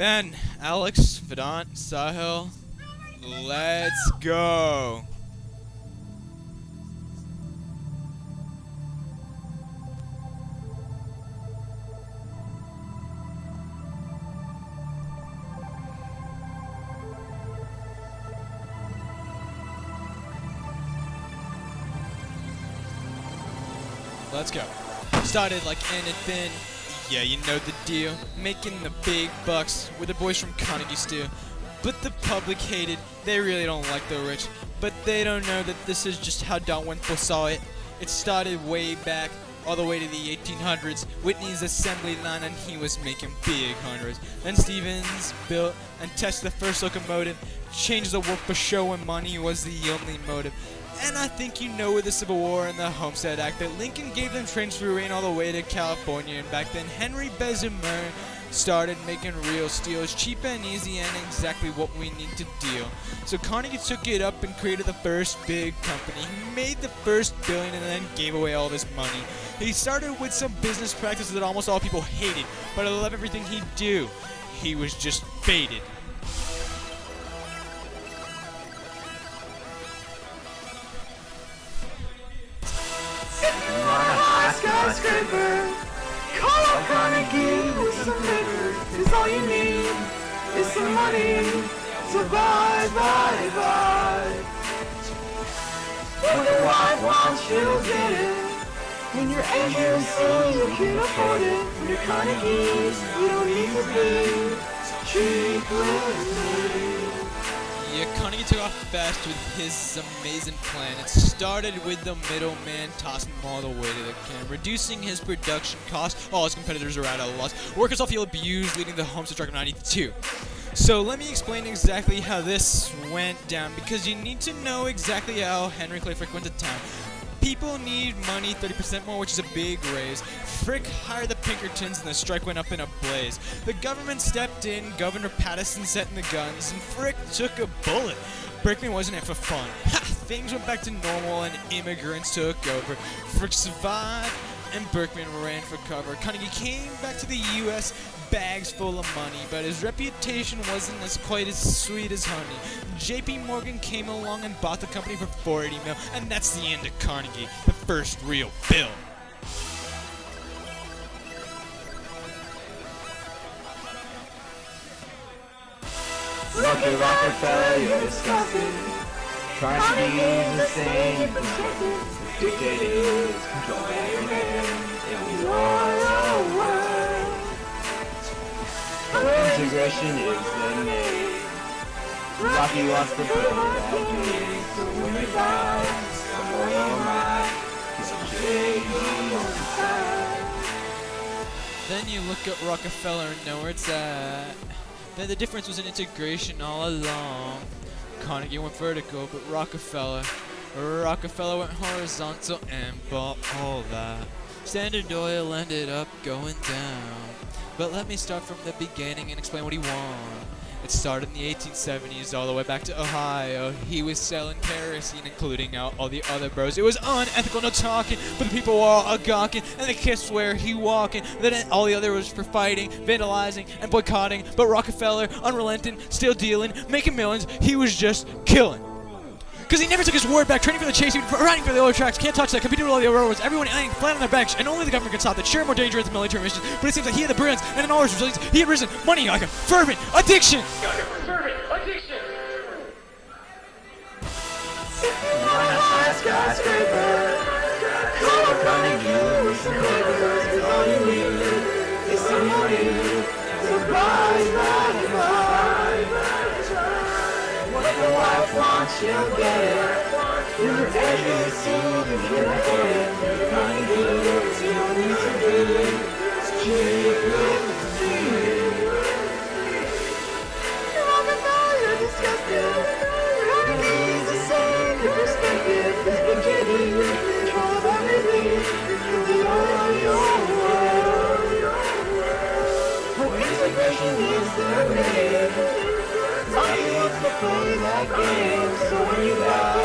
Ben, Alex, Vedant, Sahil, let's go. Let's go. Started like anything. Yeah, you know the deal. Making the big bucks with the boys from Carnegie Steel. But the public hated. They really don't like the rich. But they don't know that this is just how Don Wentworth saw it. It started way back, all the way to the 1800s. Whitney's assembly line, and he was making big hundreds. Then Stevens built and tested the first locomotive. Changed the work for show and money was the only motive. And I think you know with the Civil War and the Homestead Act that Lincoln gave them trains through rain all the way to California. And back then, Henry Bessemer started making real steels cheap and easy and exactly what we need to deal. So Carnegie took it up and created the first big company. He made the first billion and then gave away all this money. He started with some business practices that almost all people hated, but I love everything he do. He was just faded. Skyscraper. Call up Carnegie with some paper. It's all you need. It's some money. So buy, buy, buy. If your wife wants you, get it. When you're agency, you can afford it. When you're you don't need to be cheap with me. Carnegie took off fast with his amazing plan. It started with the middleman tossing him all the way to the can, reducing his production cost. All his competitors are at a loss. Workers all feel abused, leading the Homestead Strike of 92. So let me explain exactly how this went down, because you need to know exactly how Henry Clay Frick went to town. People need money 30% more, which is a big raise. Frick hired the Pinkertons and the strike went up in a blaze. The government stepped in, Governor Pattison set in the guns, and Frick took a bullet. Berkman wasn't it for fun. Ha! Things went back to normal and immigrants took over. Frick survived and Berkman ran for cover. Carnegie came back to the U.S. bags full of money, but his reputation wasn't as quite as sweet as honey. J.P. Morgan came along and bought the company for 480 mil, and that's the end of Carnegie, the first real bill. Look at Rockefeller, you're disgusting. Trying to be the same, dictating, controlling everything in your world. Integration is the name. Rocky wants to put it out me, so when he dies, someone on my, he's a J.E. on the side. Then you look at Rockefeller and know where it's at. Then the difference was in integration all along. Carnegie went vertical, but Rockefeller, Rockefeller went horizontal and bought all that. Standard Oil ended up going down. But let me start from the beginning and explain what he won. It started in the 1870s all the way back to Ohio. He was selling kerosene, including out all the other bros. It was unethical, no talking, but the people were all gawking, and they kissed where he walking. Then all the other was for fighting, vandalizing, and boycotting. But Rockefeller, unrelenting, still dealing, making millions, he was just killing. Because he never took his word back, training for the chase, riding for the oil tracks, can't touch that, competing with all the railroads, everyone laying flat on their backs, and only the government can stop that. Sure, more dangerous than military missions, but it seems like he had the brilliance and all his resilience, he had risen, money like a fervent addiction. up Carnegie with some the wife wants you there. You're everything you can. Find the you need to be. Keep. games. So when you have